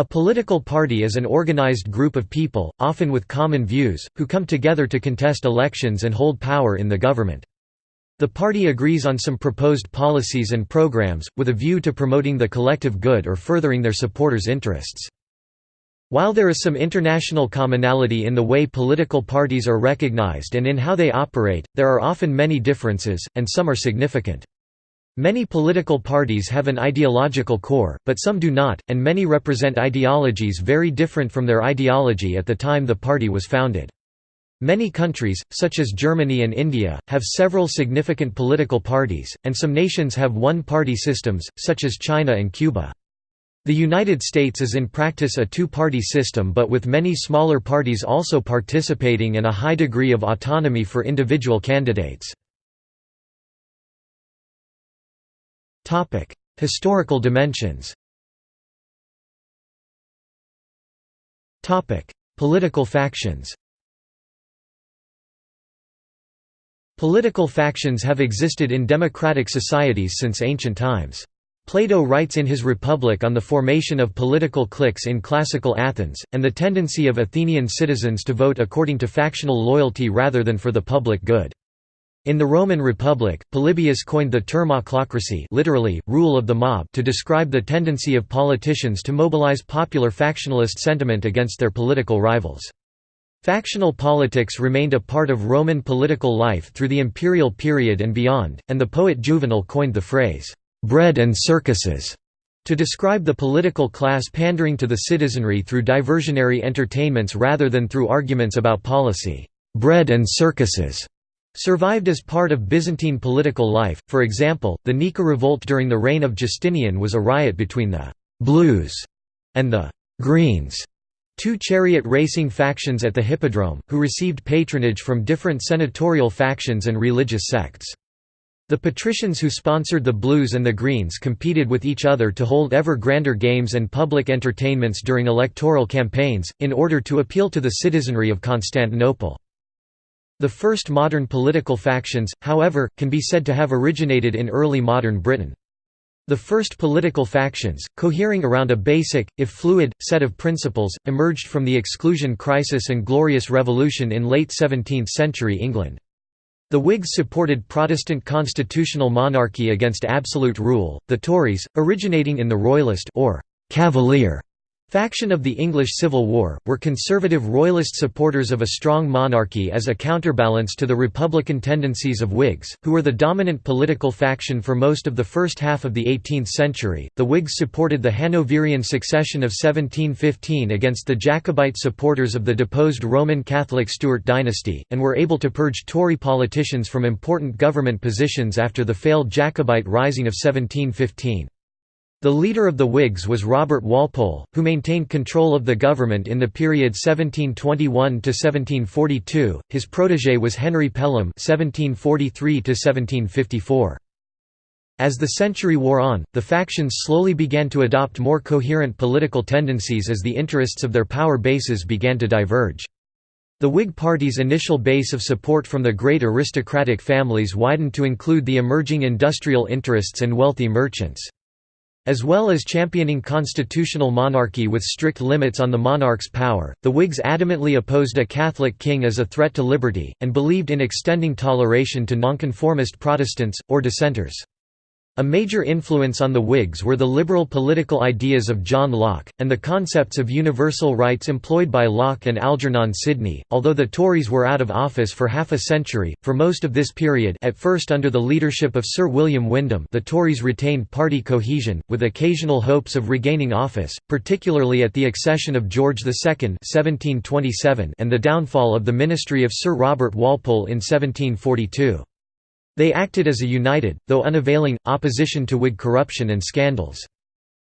A political party is an organized group of people, often with common views, who come together to contest elections and hold power in the government. The party agrees on some proposed policies and programs, with a view to promoting the collective good or furthering their supporters' interests. While there is some international commonality in the way political parties are recognized and in how they operate, there are often many differences, and some are significant. Many political parties have an ideological core, but some do not, and many represent ideologies very different from their ideology at the time the party was founded. Many countries, such as Germany and India, have several significant political parties, and some nations have one-party systems, such as China and Cuba. The United States is in practice a two-party system but with many smaller parties also participating and a high degree of autonomy for individual candidates. Historical dimensions Political factions Political factions have existed in democratic societies since ancient times. Plato writes in his Republic on the formation of political cliques in classical Athens, and the tendency of Athenian citizens to vote according to factional loyalty rather than for the public good. In the Roman Republic, Polybius coined the term ochlocracy literally, rule of the mob to describe the tendency of politicians to mobilize popular factionalist sentiment against their political rivals. Factional politics remained a part of Roman political life through the imperial period and beyond, and the poet Juvenal coined the phrase, "'bread and circuses' to describe the political class pandering to the citizenry through diversionary entertainments rather than through arguments about policy. "'Bread and circuses' survived as part of Byzantine political life, for example, the Nika revolt during the reign of Justinian was a riot between the «blues» and the «greens», two chariot racing factions at the Hippodrome, who received patronage from different senatorial factions and religious sects. The patricians who sponsored the Blues and the Greens competed with each other to hold ever grander games and public entertainments during electoral campaigns, in order to appeal to the citizenry of Constantinople. The first modern political factions, however, can be said to have originated in early modern Britain. The first political factions, cohering around a basic, if fluid, set of principles, emerged from the Exclusion Crisis and Glorious Revolution in late 17th-century England. The Whigs supported Protestant constitutional monarchy against absolute rule, the Tories, originating in the Royalist or «Cavalier» Faction of the English Civil War, were conservative royalist supporters of a strong monarchy as a counterbalance to the republican tendencies of Whigs, who were the dominant political faction for most of the first half of the 18th century. The Whigs supported the Hanoverian succession of 1715 against the Jacobite supporters of the deposed Roman Catholic Stuart dynasty, and were able to purge Tory politicians from important government positions after the failed Jacobite rising of 1715. The leader of the Whigs was Robert Walpole, who maintained control of the government in the period 1721 to 1742. his protégé was Henry Pelham (1743 to 1754). As the century wore on, the factions slowly began to adopt more coherent political tendencies as the interests of their power bases began to diverge. The Whig Party's initial base of support from the great aristocratic families widened to include the emerging industrial interests and wealthy merchants. As well as championing constitutional monarchy with strict limits on the monarch's power, the Whigs adamantly opposed a Catholic king as a threat to liberty, and believed in extending toleration to nonconformist Protestants, or dissenters. A major influence on the Whigs were the liberal political ideas of John Locke, and the concepts of universal rights employed by Locke and Algernon Sidney. Although the Tories were out of office for half a century, for most of this period at first under the leadership of Sir William Wyndham the Tories retained party cohesion, with occasional hopes of regaining office, particularly at the accession of George II 1727 and the downfall of the ministry of Sir Robert Walpole in 1742. They acted as a united, though unavailing, opposition to Whig corruption and scandals.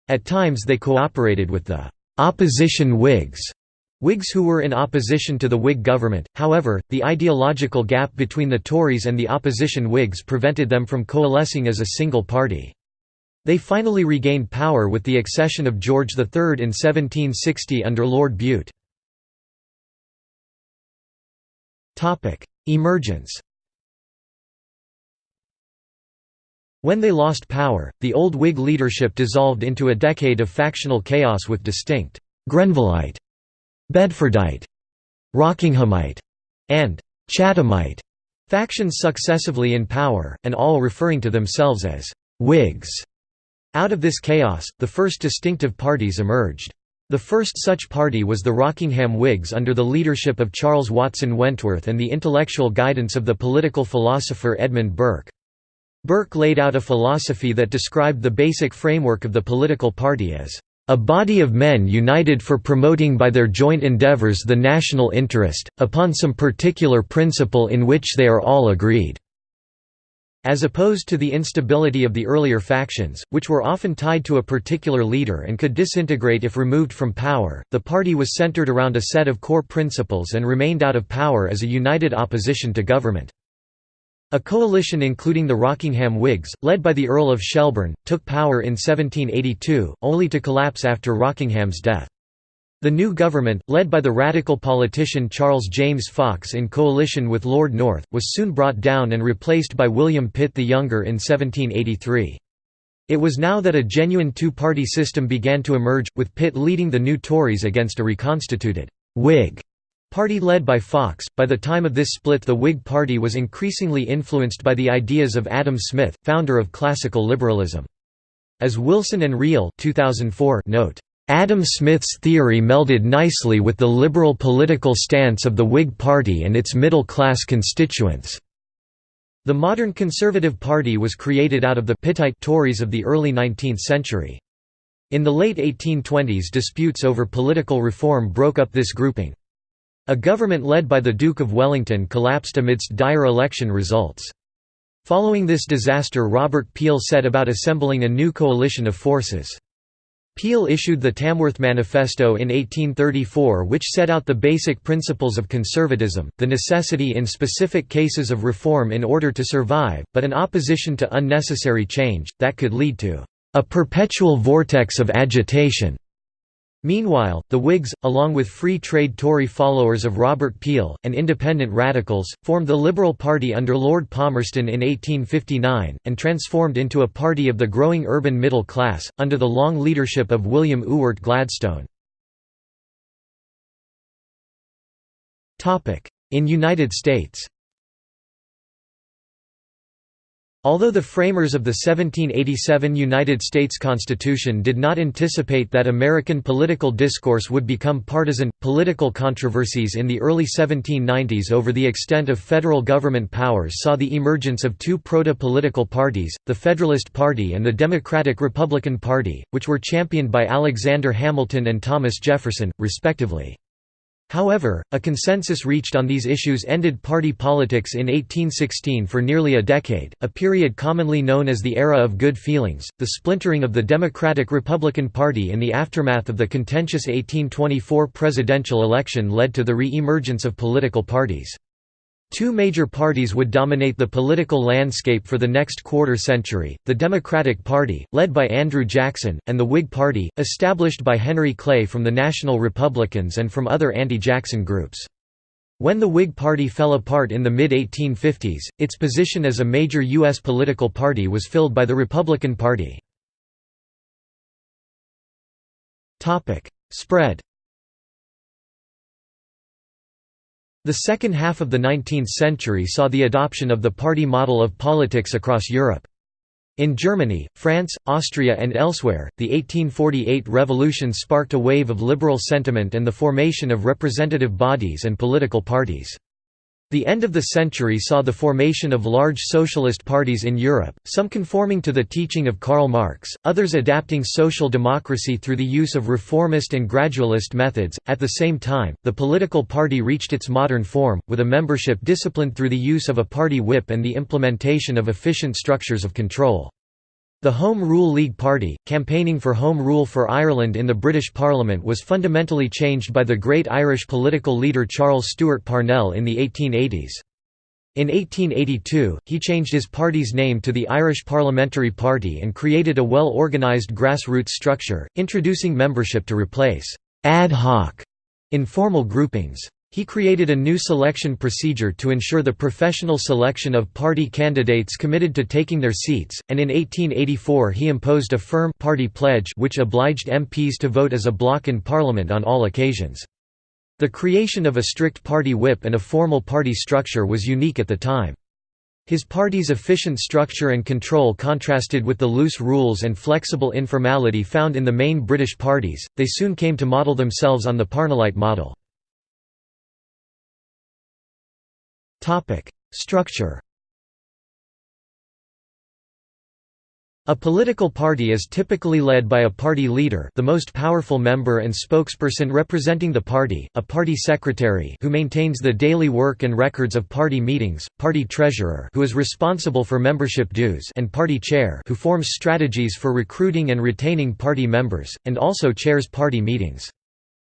At times they cooperated with the «opposition Whigs», Whigs who were in opposition to the Whig government, however, the ideological gap between the Tories and the opposition Whigs prevented them from coalescing as a single party. They finally regained power with the accession of George III in 1760 under Lord Bute. Emergence When they lost power, the old Whig leadership dissolved into a decade of factional chaos with distinct Grenvilleite, Bedfordite, Rockinghamite, and Chathamite factions successively in power, and all referring to themselves as Whigs. Out of this chaos, the first distinctive parties emerged. The first such party was the Rockingham Whigs under the leadership of Charles Watson Wentworth and the intellectual guidance of the political philosopher Edmund Burke. Burke laid out a philosophy that described the basic framework of the political party as a body of men united for promoting by their joint endeavors the national interest, upon some particular principle in which they are all agreed." As opposed to the instability of the earlier factions, which were often tied to a particular leader and could disintegrate if removed from power, the party was centered around a set of core principles and remained out of power as a united opposition to government. A coalition including the Rockingham Whigs, led by the Earl of Shelburne, took power in 1782, only to collapse after Rockingham's death. The new government, led by the radical politician Charles James Fox in coalition with Lord North, was soon brought down and replaced by William Pitt the Younger in 1783. It was now that a genuine two-party system began to emerge, with Pitt leading the new Tories against a reconstituted Whig Party led by Fox, by the time of this split the Whig Party was increasingly influenced by the ideas of Adam Smith, founder of classical liberalism. As Wilson and Reill 2004 note, Adam Smith's theory melded nicely with the liberal political stance of the Whig Party and its middle-class constituents. The modern Conservative Party was created out of the Pittite Tories of the early 19th century. In the late 1820s disputes over political reform broke up this grouping. A government led by the Duke of Wellington collapsed amidst dire election results. Following this disaster Robert Peel set about assembling a new coalition of forces. Peel issued the Tamworth Manifesto in 1834 which set out the basic principles of conservatism, the necessity in specific cases of reform in order to survive, but an opposition to unnecessary change, that could lead to a perpetual vortex of agitation. Meanwhile, the Whigs, along with free trade Tory followers of Robert Peel, and independent radicals, formed the Liberal Party under Lord Palmerston in 1859, and transformed into a party of the growing urban middle class, under the long leadership of William Ewart Gladstone. In United States Although the framers of the 1787 United States Constitution did not anticipate that American political discourse would become partisan, political controversies in the early 1790s over the extent of federal government powers saw the emergence of two proto-political parties, the Federalist Party and the Democratic-Republican Party, which were championed by Alexander Hamilton and Thomas Jefferson, respectively. However, a consensus reached on these issues ended party politics in 1816 for nearly a decade, a period commonly known as the Era of Good Feelings. The splintering of the Democratic-Republican Party in the aftermath of the contentious 1824 presidential election led to the re-emergence of political parties. Two major parties would dominate the political landscape for the next quarter century, the Democratic Party, led by Andrew Jackson, and the Whig Party, established by Henry Clay from the National Republicans and from other anti-Jackson groups. When the Whig Party fell apart in the mid-1850s, its position as a major U.S. political party was filled by the Republican Party. Spread The second half of the 19th century saw the adoption of the party model of politics across Europe. In Germany, France, Austria and elsewhere, the 1848 revolution sparked a wave of liberal sentiment and the formation of representative bodies and political parties. The end of the century saw the formation of large socialist parties in Europe, some conforming to the teaching of Karl Marx, others adapting social democracy through the use of reformist and gradualist methods. At the same time, the political party reached its modern form, with a membership disciplined through the use of a party whip and the implementation of efficient structures of control. The Home Rule League Party, campaigning for Home Rule for Ireland in the British Parliament was fundamentally changed by the great Irish political leader Charles Stewart Parnell in the 1880s. In 1882, he changed his party's name to the Irish Parliamentary Party and created a well-organised grassroots structure, introducing membership to replace «ad hoc» informal groupings. He created a new selection procedure to ensure the professional selection of party candidates committed to taking their seats, and in 1884 he imposed a firm party pledge which obliged MPs to vote as a bloc in Parliament on all occasions. The creation of a strict party whip and a formal party structure was unique at the time. His party's efficient structure and control contrasted with the loose rules and flexible informality found in the main British parties, they soon came to model themselves on the Parnellite model. Structure A political party is typically led by a party leader the most powerful member and spokesperson representing the party, a party secretary who maintains the daily work and records of party meetings, party treasurer who is responsible for membership dues and party chair who forms strategies for recruiting and retaining party members, and also chairs party meetings.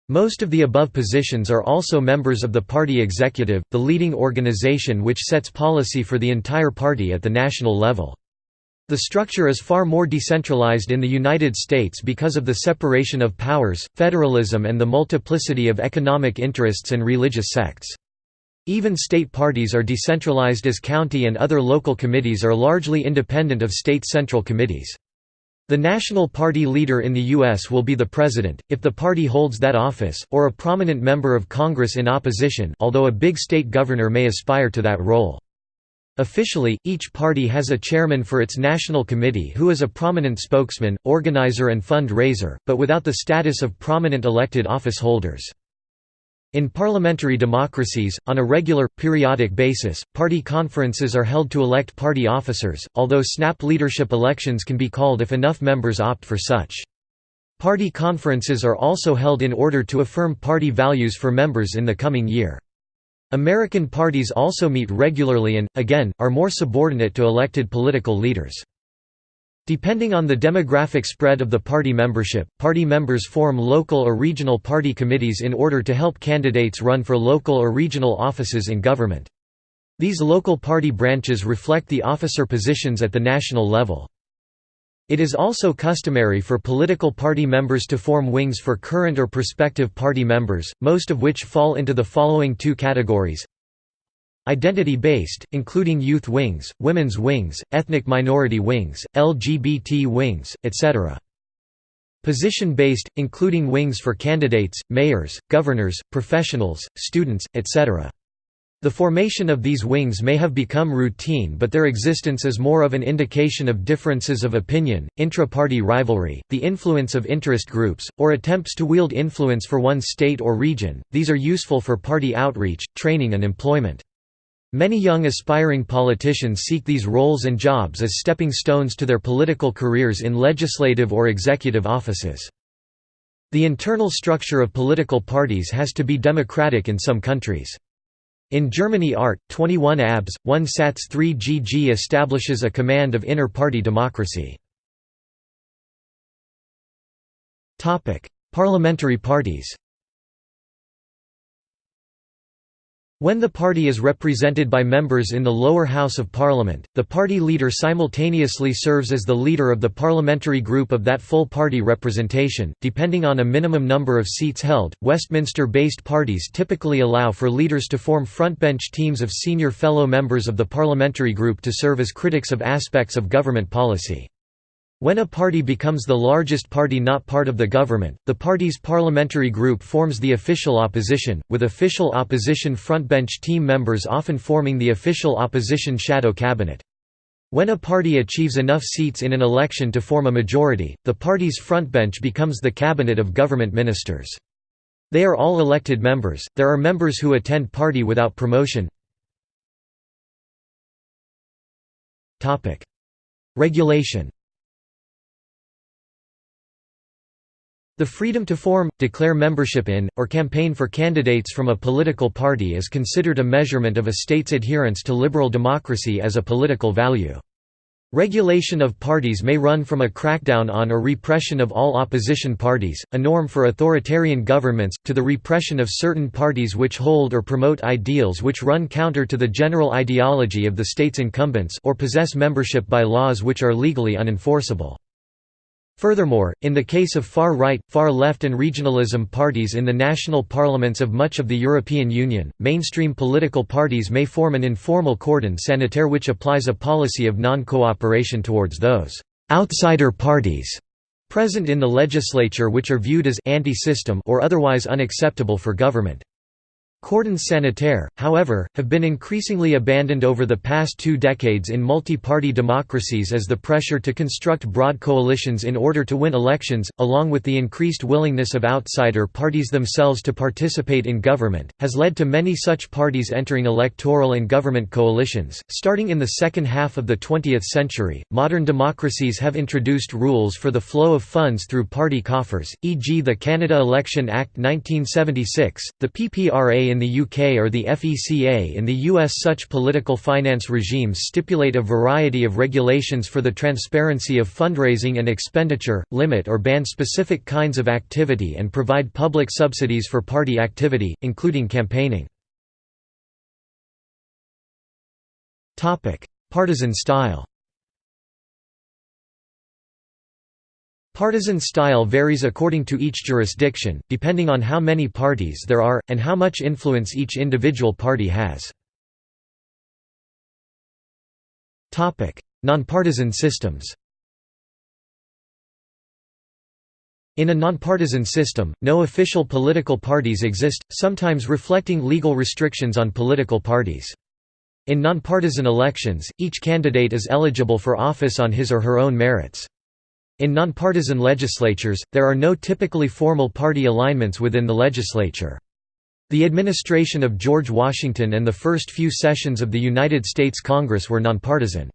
Most of the above positions are also members of the party executive, the leading organization which sets policy for the entire party at the national level. The structure is far more decentralized in the United States because of the separation of powers, federalism and the multiplicity of economic interests and religious sects. Even state parties are decentralized as county and other local committees are largely independent of state central committees. The national party leader in the U.S. will be the president, if the party holds that office, or a prominent member of Congress in opposition although a big state governor may aspire to that role. Officially, each party has a chairman for its national committee who is a prominent spokesman, organizer and fund-raiser, but without the status of prominent elected office holders. In parliamentary democracies, on a regular, periodic basis, party conferences are held to elect party officers, although snap leadership elections can be called if enough members opt for such. Party conferences are also held in order to affirm party values for members in the coming year. American parties also meet regularly and, again, are more subordinate to elected political leaders. Depending on the demographic spread of the party membership, party members form local or regional party committees in order to help candidates run for local or regional offices in government. These local party branches reflect the officer positions at the national level. It is also customary for political party members to form wings for current or prospective party members, most of which fall into the following two categories Identity-based, including youth wings, women's wings, ethnic minority wings, LGBT wings, etc. Position-based, including wings for candidates, mayors, governors, professionals, students, etc. The formation of these wings may have become routine but their existence is more of an indication of differences of opinion, intra-party rivalry, the influence of interest groups, or attempts to wield influence for one state or region. These are useful for party outreach, training and employment. Many young aspiring politicians seek these roles and jobs as stepping stones to their political careers in legislative or executive offices. The internal structure of political parties has to be democratic in some countries. In Germany Art. 21 Abs. 1 Satz 3 GG establishes a command of inner-party democracy. Parliamentary parties When the party is represented by members in the lower house of parliament, the party leader simultaneously serves as the leader of the parliamentary group of that full party representation, depending on a minimum number of seats held. Westminster-based parties typically allow for leaders to form frontbench teams of senior fellow members of the parliamentary group to serve as critics of aspects of government policy. When a party becomes the largest party not part of the government, the party's parliamentary group forms the official opposition, with official opposition frontbench team members often forming the official opposition shadow cabinet. When a party achieves enough seats in an election to form a majority, the party's frontbench becomes the cabinet of government ministers. They are all elected members, there are members who attend party without promotion. Regulation The freedom to form, declare membership in, or campaign for candidates from a political party is considered a measurement of a state's adherence to liberal democracy as a political value. Regulation of parties may run from a crackdown on or repression of all opposition parties, a norm for authoritarian governments, to the repression of certain parties which hold or promote ideals which run counter to the general ideology of the state's incumbents or possess membership by laws which are legally unenforceable. Furthermore, in the case of far-right, far-left and regionalism parties in the national parliaments of much of the European Union, mainstream political parties may form an informal cordon sanitaire which applies a policy of non-cooperation towards those «outsider parties» present in the legislature which are viewed as «anti-system» or otherwise unacceptable for government. Cordons sanitaires, however, have been increasingly abandoned over the past two decades in multi-party democracies as the pressure to construct broad coalitions in order to win elections, along with the increased willingness of outsider parties themselves to participate in government, has led to many such parties entering electoral and government coalitions. Starting in the second half of the 20th century, modern democracies have introduced rules for the flow of funds through party coffers, e.g., the Canada Election Act 1976, the PPRA in the UK or the FECA in the US. Such political finance regimes stipulate a variety of regulations for the transparency of fundraising and expenditure, limit or ban specific kinds of activity and provide public subsidies for party activity, including campaigning. Partisan style Partisan style varies according to each jurisdiction, depending on how many parties there are, and how much influence each individual party has. Nonpartisan systems In a nonpartisan system, no official political parties exist, sometimes reflecting legal restrictions on political parties. In nonpartisan elections, each candidate is eligible for office on his or her own merits. In nonpartisan legislatures, there are no typically formal party alignments within the legislature. The administration of George Washington and the first few sessions of the United States Congress were nonpartisan.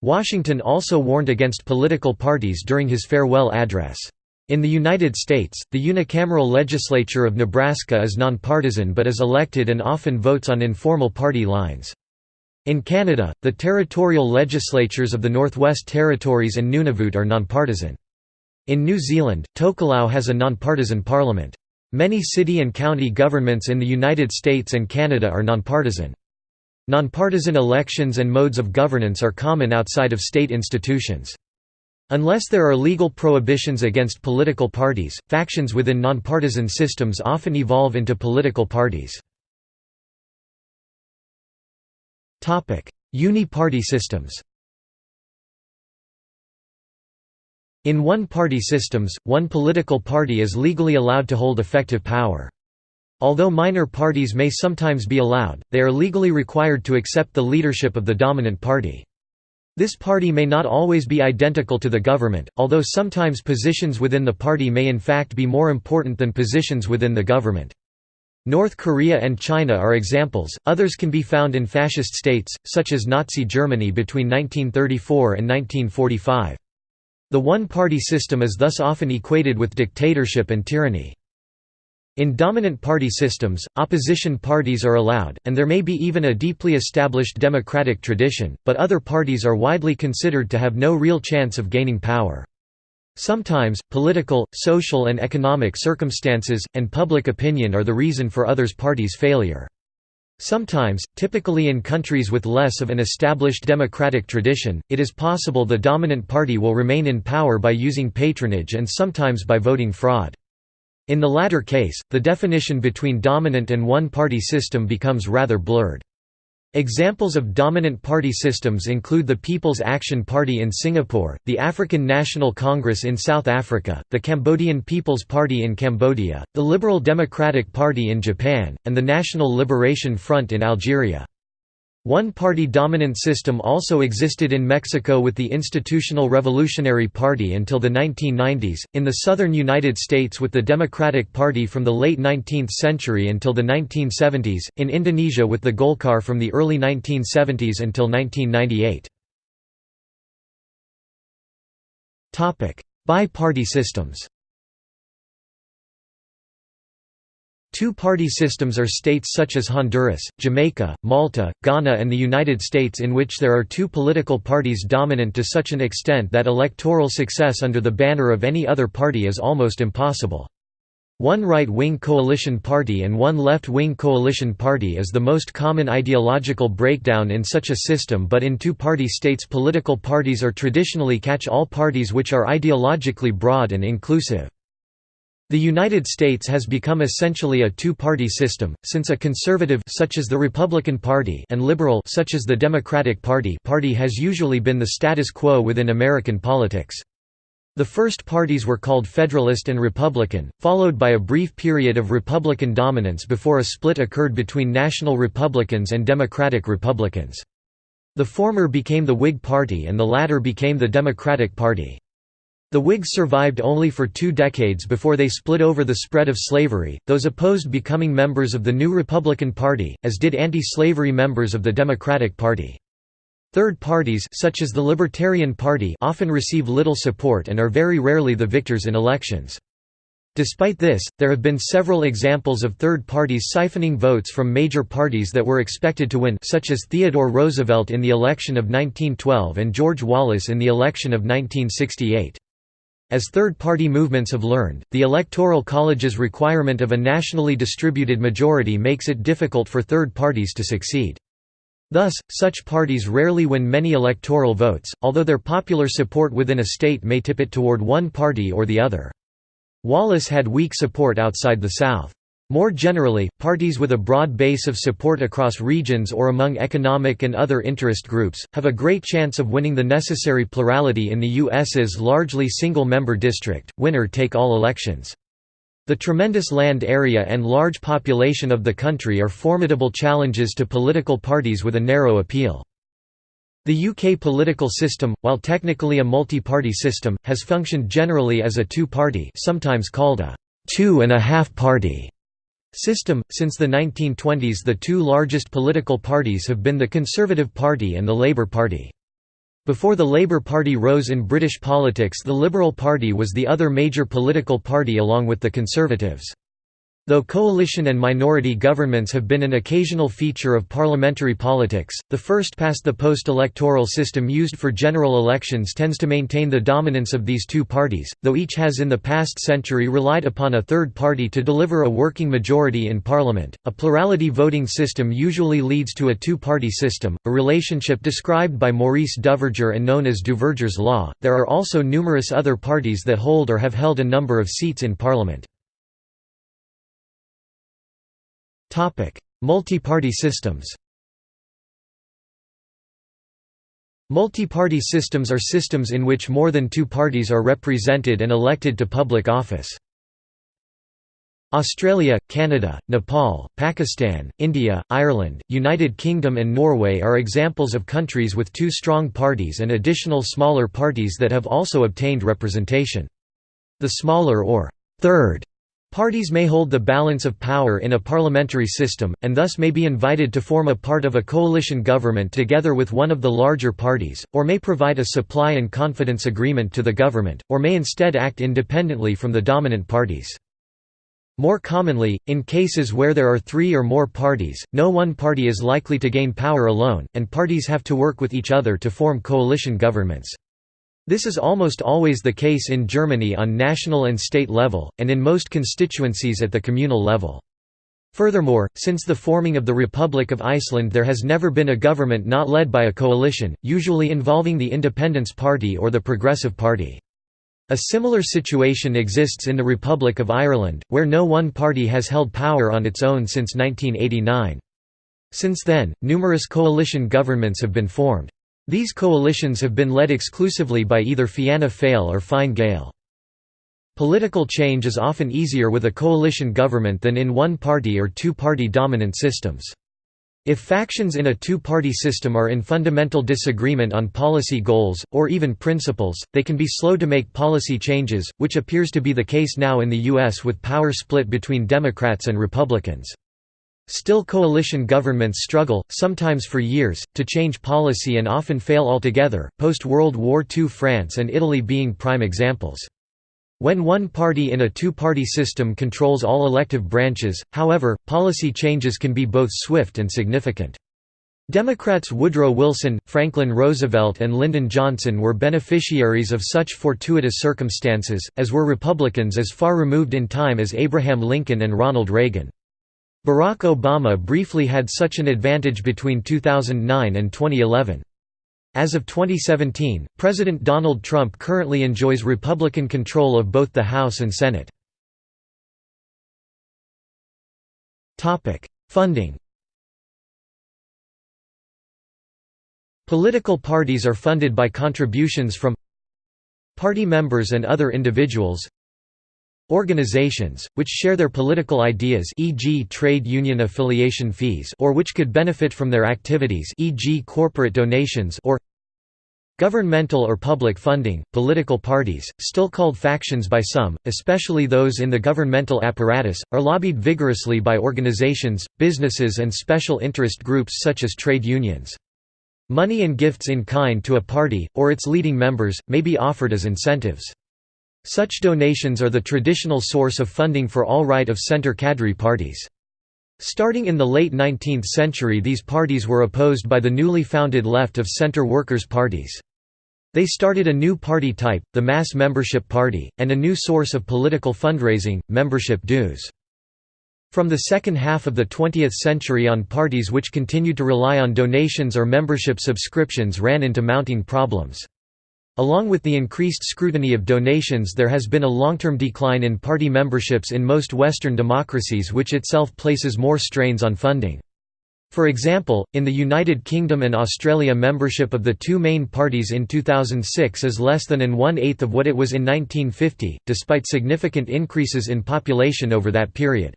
Washington also warned against political parties during his farewell address. In the United States, the unicameral legislature of Nebraska is nonpartisan but is elected and often votes on informal party lines. In Canada, the territorial legislatures of the Northwest Territories and Nunavut are nonpartisan. In New Zealand, Tokelau has a nonpartisan parliament. Many city and county governments in the United States and Canada are nonpartisan. Nonpartisan elections and modes of governance are common outside of state institutions. Unless there are legal prohibitions against political parties, factions within nonpartisan systems often evolve into political parties. Uni-party systems In one-party systems, one political party is legally allowed to hold effective power. Although minor parties may sometimes be allowed, they are legally required to accept the leadership of the dominant party. This party may not always be identical to the government, although sometimes positions within the party may in fact be more important than positions within the government. North Korea and China are examples, others can be found in fascist states, such as Nazi Germany between 1934 and 1945. The one-party system is thus often equated with dictatorship and tyranny. In dominant party systems, opposition parties are allowed, and there may be even a deeply established democratic tradition, but other parties are widely considered to have no real chance of gaining power. Sometimes, political, social and economic circumstances, and public opinion are the reason for others' parties' failure. Sometimes, typically in countries with less of an established democratic tradition, it is possible the dominant party will remain in power by using patronage and sometimes by voting fraud. In the latter case, the definition between dominant and one-party system becomes rather blurred. Examples of dominant party systems include the People's Action Party in Singapore, the African National Congress in South Africa, the Cambodian People's Party in Cambodia, the Liberal Democratic Party in Japan, and the National Liberation Front in Algeria. One-party dominant system also existed in Mexico with the Institutional Revolutionary Party until the 1990s, in the southern United States with the Democratic Party from the late 19th century until the 1970s, in Indonesia with the Golkar from the early 1970s until 1998. Bi-party systems Two-party systems are states such as Honduras, Jamaica, Malta, Ghana and the United States in which there are two political parties dominant to such an extent that electoral success under the banner of any other party is almost impossible. One right-wing coalition party and one left-wing coalition party is the most common ideological breakdown in such a system but in two-party states political parties are traditionally catch-all parties which are ideologically broad and inclusive. The United States has become essentially a two-party system, since a conservative such as the Republican Party and liberal such as the Democratic Party party has usually been the status quo within American politics. The first parties were called Federalist and Republican, followed by a brief period of Republican dominance before a split occurred between National Republicans and Democratic Republicans. The former became the Whig Party and the latter became the Democratic Party. The Whigs survived only for two decades before they split over the spread of slavery, those opposed becoming members of the new Republican Party, as did anti-slavery members of the Democratic Party. Third parties such as the Libertarian Party often receive little support and are very rarely the victors in elections. Despite this, there have been several examples of third parties siphoning votes from major parties that were expected to win such as Theodore Roosevelt in the election of 1912 and George Wallace in the election of 1968. As third-party movements have learned, the Electoral College's requirement of a nationally distributed majority makes it difficult for third parties to succeed. Thus, such parties rarely win many electoral votes, although their popular support within a state may tip it toward one party or the other. Wallace had weak support outside the South. More generally, parties with a broad base of support across regions or among economic and other interest groups, have a great chance of winning the necessary plurality in the U.S.'s largely single-member district, winner-take-all elections. The tremendous land area and large population of the country are formidable challenges to political parties with a narrow appeal. The UK political system, while technically a multi-party system, has functioned generally as a two-party sometimes called a two-and-a-half-party system. Since the 1920s, the two largest political parties have been the Conservative Party and the Labour Party. Before the Labour Party rose in British politics, the Liberal Party was the other major political party along with the Conservatives. Though coalition and minority governments have been an occasional feature of parliamentary politics, the first-past-the-post electoral system used for general elections tends to maintain the dominance of these two parties, though each has in the past century relied upon a third party to deliver a working majority in parliament. A plurality voting system usually leads to a two-party system, a relationship described by Maurice Duverger and known as Duverger's law. There are also numerous other parties that hold or have held a number of seats in parliament. Multi-party systems Multi-party systems are systems in which more than two parties are represented and elected to public office. Australia, Canada, Nepal, Pakistan, India, Ireland, United Kingdom and Norway are examples of countries with two strong parties and additional smaller parties that have also obtained representation. The smaller or third Parties may hold the balance of power in a parliamentary system, and thus may be invited to form a part of a coalition government together with one of the larger parties, or may provide a supply and confidence agreement to the government, or may instead act independently from the dominant parties. More commonly, in cases where there are three or more parties, no one party is likely to gain power alone, and parties have to work with each other to form coalition governments. This is almost always the case in Germany on national and state level, and in most constituencies at the communal level. Furthermore, since the forming of the Republic of Iceland there has never been a government not led by a coalition, usually involving the Independence Party or the Progressive Party. A similar situation exists in the Republic of Ireland, where no one party has held power on its own since 1989. Since then, numerous coalition governments have been formed. These coalitions have been led exclusively by either Fianna Fáil or Fine Gael. Political change is often easier with a coalition government than in one-party or two-party dominant systems. If factions in a two-party system are in fundamental disagreement on policy goals, or even principles, they can be slow to make policy changes, which appears to be the case now in the U.S. with power split between Democrats and Republicans. Still coalition governments struggle, sometimes for years, to change policy and often fail altogether, post-World War II France and Italy being prime examples. When one party in a two-party system controls all elective branches, however, policy changes can be both swift and significant. Democrats Woodrow Wilson, Franklin Roosevelt and Lyndon Johnson were beneficiaries of such fortuitous circumstances, as were Republicans as far removed in time as Abraham Lincoln and Ronald Reagan. Barack Obama briefly had such an advantage between 2009 and 2011. As of 2017, President Donald Trump currently enjoys Republican control of both the House and Senate. Funding Political parties are funded by contributions from party members and other individuals organizations, which share their political ideas e.g. trade union affiliation fees or which could benefit from their activities e.g. corporate donations or Governmental or public funding, political parties, still called factions by some, especially those in the governmental apparatus, are lobbied vigorously by organizations, businesses and special interest groups such as trade unions. Money and gifts in kind to a party, or its leading members, may be offered as incentives. Such donations are the traditional source of funding for all right-of-center cadre parties. Starting in the late 19th century these parties were opposed by the newly founded left-of-center workers' parties. They started a new party type, the mass membership party, and a new source of political fundraising, membership dues. From the second half of the 20th century on parties which continued to rely on donations or membership subscriptions ran into mounting problems. Along with the increased scrutiny of donations there has been a long-term decline in party memberships in most Western democracies which itself places more strains on funding. For example, in the United Kingdom and Australia membership of the two main parties in 2006 is less than in one-eighth of what it was in 1950, despite significant increases in population over that period.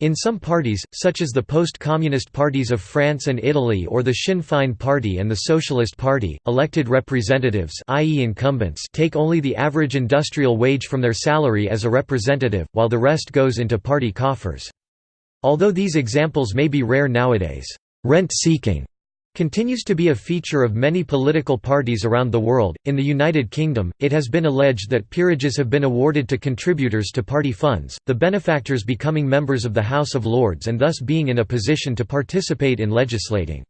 In some parties, such as the post-communist parties of France and Italy or the Sinn Féin Party and the Socialist Party, elected representatives i.e. incumbents take only the average industrial wage from their salary as a representative, while the rest goes into party coffers. Although these examples may be rare nowadays, rent-seeking continues to be a feature of many political parties around the world. In the United Kingdom, it has been alleged that peerages have been awarded to contributors to party funds, the benefactors becoming members of the House of Lords and thus being in a position to participate in legislating.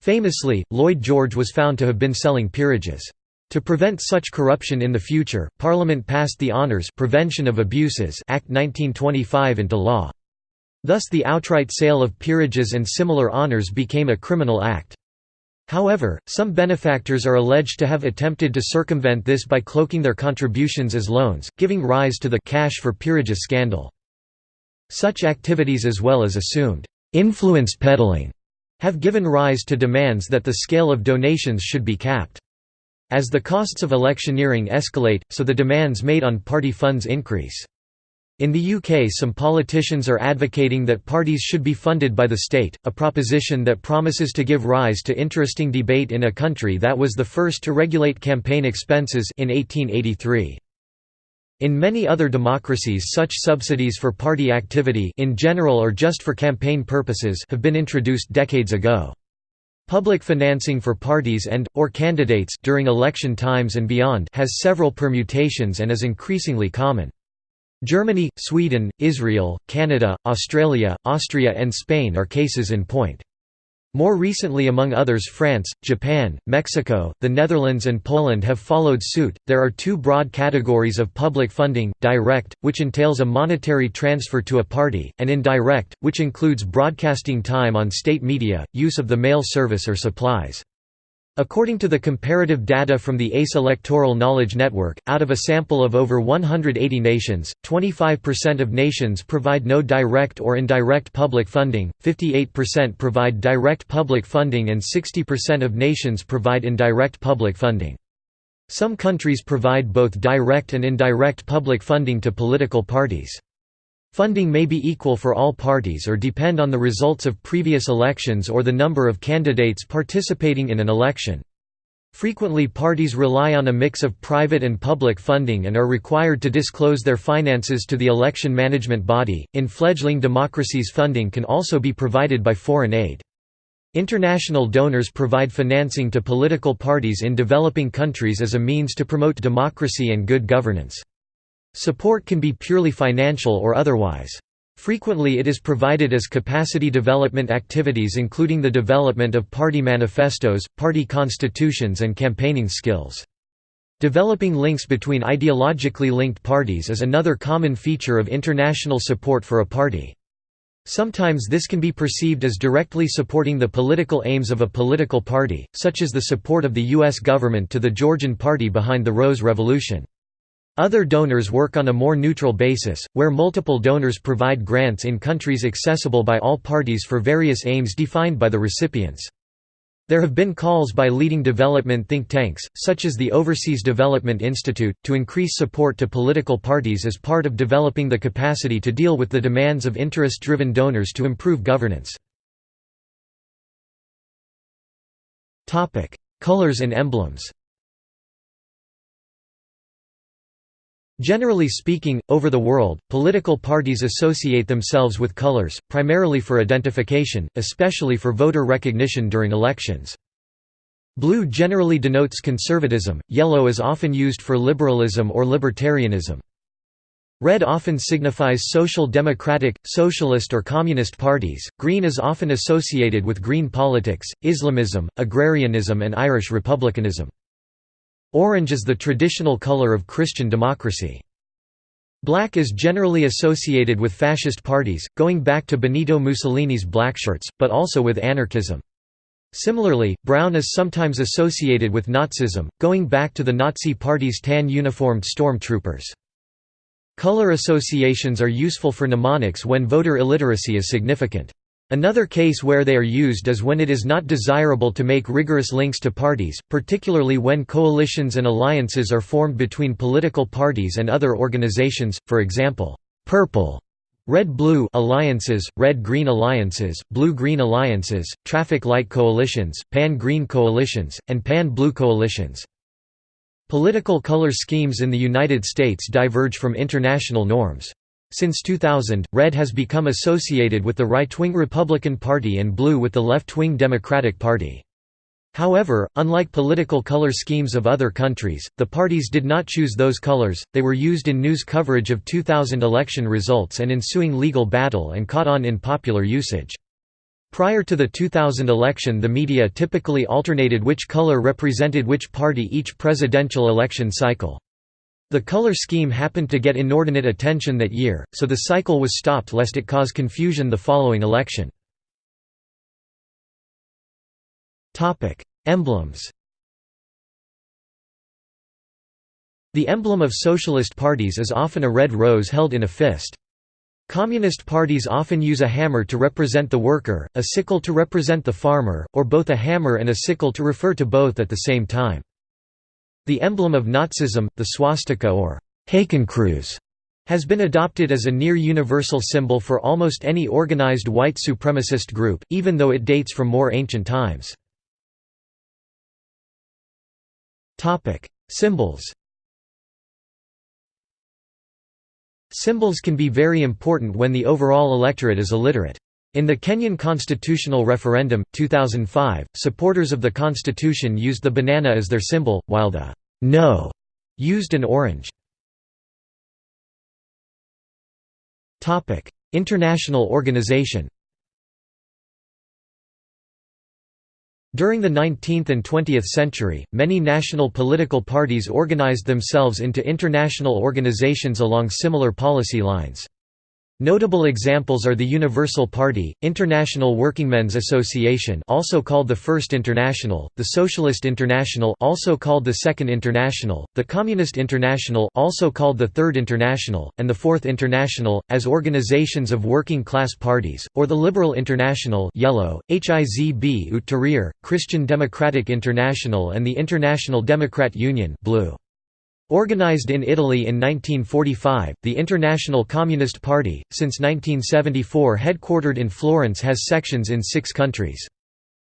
Famously, Lloyd George was found to have been selling peerages. To prevent such corruption in the future, Parliament passed the Honours Prevention of Abuses Act 1925 into law. Thus the outright sale of peerages and similar honours became a criminal act. However, some benefactors are alleged to have attempted to circumvent this by cloaking their contributions as loans, giving rise to the «cash for peerages scandal. Such activities as well as assumed «influence peddling» have given rise to demands that the scale of donations should be capped. As the costs of electioneering escalate, so the demands made on party funds increase. In the UK some politicians are advocating that parties should be funded by the state, a proposition that promises to give rise to interesting debate in a country that was the first to regulate campaign expenses in 1883. In many other democracies such subsidies for party activity in general or just for campaign purposes have been introduced decades ago. Public financing for parties and, or candidates during election times and beyond has several permutations and is increasingly common. Germany, Sweden, Israel, Canada, Australia, Austria and Spain are cases in point. More recently among others France, Japan, Mexico, the Netherlands and Poland have followed suit. There are two broad categories of public funding, direct, which entails a monetary transfer to a party, and indirect, which includes broadcasting time on state media, use of the mail service or supplies. According to the comparative data from the ACE Electoral Knowledge Network, out of a sample of over 180 nations, 25% of nations provide no direct or indirect public funding, 58% provide direct public funding and 60% of nations provide indirect public funding. Some countries provide both direct and indirect public funding to political parties. Funding may be equal for all parties or depend on the results of previous elections or the number of candidates participating in an election. Frequently parties rely on a mix of private and public funding and are required to disclose their finances to the election management body. In fledgling democracies funding can also be provided by foreign aid. International donors provide financing to political parties in developing countries as a means to promote democracy and good governance. Support can be purely financial or otherwise. Frequently it is provided as capacity development activities including the development of party manifestos, party constitutions and campaigning skills. Developing links between ideologically linked parties is another common feature of international support for a party. Sometimes this can be perceived as directly supporting the political aims of a political party, such as the support of the U.S. government to the Georgian party behind the Rose Revolution. Other donors work on a more neutral basis, where multiple donors provide grants in countries accessible by all parties for various aims defined by the recipients. There have been calls by leading development think tanks, such as the Overseas Development Institute, to increase support to political parties as part of developing the capacity to deal with the demands of interest-driven donors to improve governance. Colors and emblems Generally speaking, over the world, political parties associate themselves with colors, primarily for identification, especially for voter recognition during elections. Blue generally denotes conservatism, yellow is often used for liberalism or libertarianism. Red often signifies social democratic, socialist or communist parties, green is often associated with green politics, Islamism, agrarianism and Irish republicanism. Orange is the traditional color of Christian democracy. Black is generally associated with fascist parties, going back to Benito Mussolini's blackshirts, but also with anarchism. Similarly, brown is sometimes associated with Nazism, going back to the Nazi Party's tan-uniformed stormtroopers. Color associations are useful for mnemonics when voter illiteracy is significant. Another case where they are used is when it is not desirable to make rigorous links to parties, particularly when coalitions and alliances are formed between political parties and other organizations, for example, purple Red-blue alliances, red-green alliances, blue-green alliances, traffic light coalitions, pan-green coalitions, and pan-blue coalitions. Political color schemes in the United States diverge from international norms. Since 2000, red has become associated with the right-wing Republican Party and blue with the left-wing Democratic Party. However, unlike political color schemes of other countries, the parties did not choose those colors, they were used in news coverage of 2000 election results and ensuing legal battle and caught on in popular usage. Prior to the 2000 election the media typically alternated which color represented which party each presidential election cycle. The color scheme happened to get inordinate attention that year, so the cycle was stopped lest it cause confusion the following election. Emblems The emblem of socialist parties is often a red rose held in a fist. Communist parties often use a hammer to represent the worker, a sickle to represent the farmer, or both a hammer and a sickle to refer to both at the same time. The emblem of Nazism, the swastika or Hakenkreuz, has been adopted as a near-universal symbol for almost any organized white supremacist group, even though it dates from more ancient times. Symbols Symbols can be very important when the overall electorate is illiterate. In the Kenyan constitutional referendum, 2005, supporters of the constitution used the banana as their symbol, while the «no» used an orange. International organization During the 19th and 20th century, many national political parties organized themselves into international organizations along similar policy lines. Notable examples are the Universal Party, International Workingmen's Association also called the First International, the Socialist International also called the Second International, the Communist International also called the Third International, and the Fourth International, as organizations of working-class parties, or the Liberal International yellow, Hizb ut Tahrir, Christian Democratic International and the International Democrat Union blue. Organized in Italy in 1945, the International Communist Party, since 1974 headquartered in Florence has sections in six countries.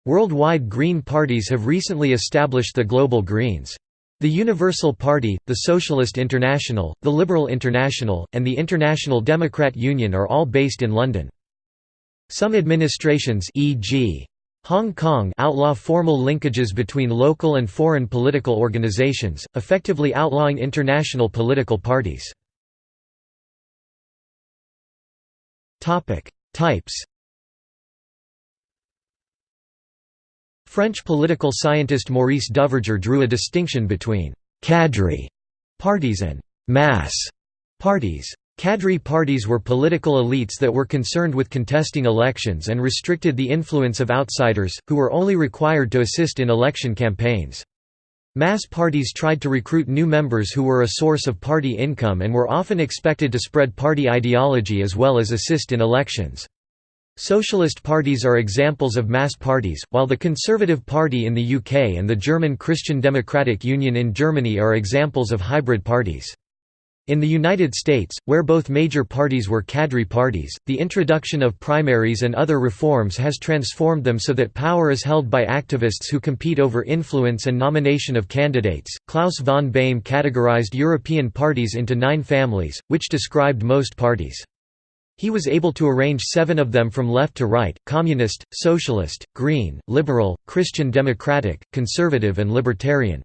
Worldwide Green parties have recently established the Global Greens. The Universal Party, the Socialist International, the Liberal International, and the International Democrat Union are all based in London. Some administrations e.g. Hong Kong outlaw formal linkages between local and foreign political organizations, effectively outlawing international political parties. Types French political scientist Maurice Duverger drew a distinction between «cadre» parties and «mass» parties. Cadre parties were political elites that were concerned with contesting elections and restricted the influence of outsiders, who were only required to assist in election campaigns. Mass parties tried to recruit new members who were a source of party income and were often expected to spread party ideology as well as assist in elections. Socialist parties are examples of mass parties, while the Conservative Party in the UK and the German Christian Democratic Union in Germany are examples of hybrid parties. In the United States, where both major parties were cadre parties, the introduction of primaries and other reforms has transformed them so that power is held by activists who compete over influence and nomination of candidates. Klaus von Beyme categorized European parties into nine families, which described most parties. He was able to arrange seven of them from left to right, communist, socialist, green, liberal, Christian democratic, conservative and libertarian.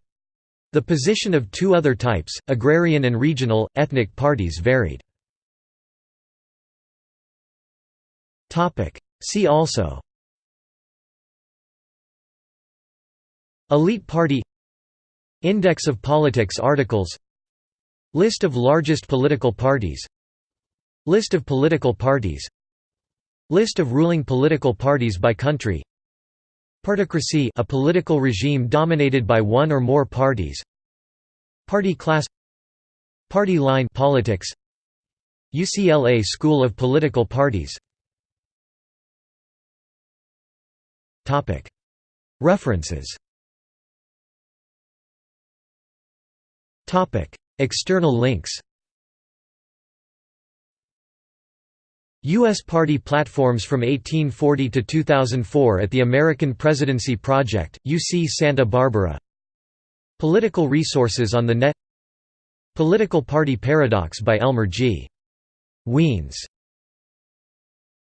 The position of two other types, agrarian and regional, ethnic parties varied. See also Elite party Index of politics articles List of largest political parties List of political parties List of ruling political parties by country Partocracy a political regime dominated by one or more parties. Party class. Party line politics. UCLA School of Political Parties. References. External links U.S. party platforms from 1840 to 2004 at the American Presidency Project, UC Santa Barbara Political resources on the net Political Party Paradox by Elmer G. Wiens